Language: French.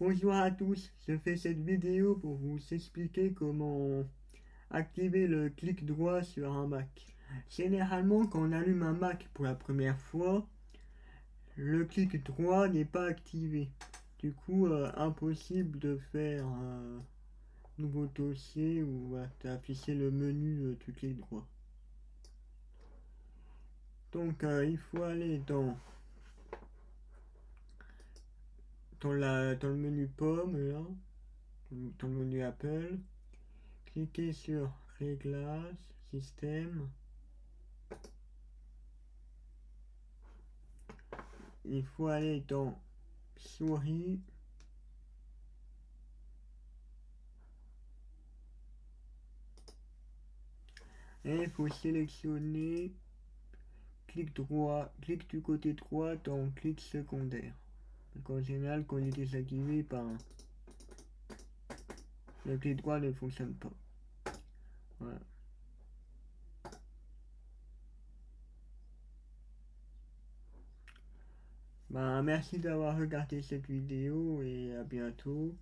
Bonjour à tous, je fais cette vidéo pour vous expliquer comment activer le clic droit sur un Mac. Généralement quand on allume un Mac pour la première fois, le clic droit n'est pas activé. Du coup, euh, impossible de faire un nouveau dossier ou d'afficher le menu du clic droit. Donc euh, il faut aller dans dans, la, dans le menu pomme, là, dans le menu Apple, cliquez sur Réglages, Système. Il faut aller dans Souris. Il faut sélectionner clic droit, clic du côté droit dans clic secondaire. Donc en général, quand il est désactivé, ben, le clic droit ne fonctionne pas. Ben, merci d'avoir regardé cette vidéo et à bientôt.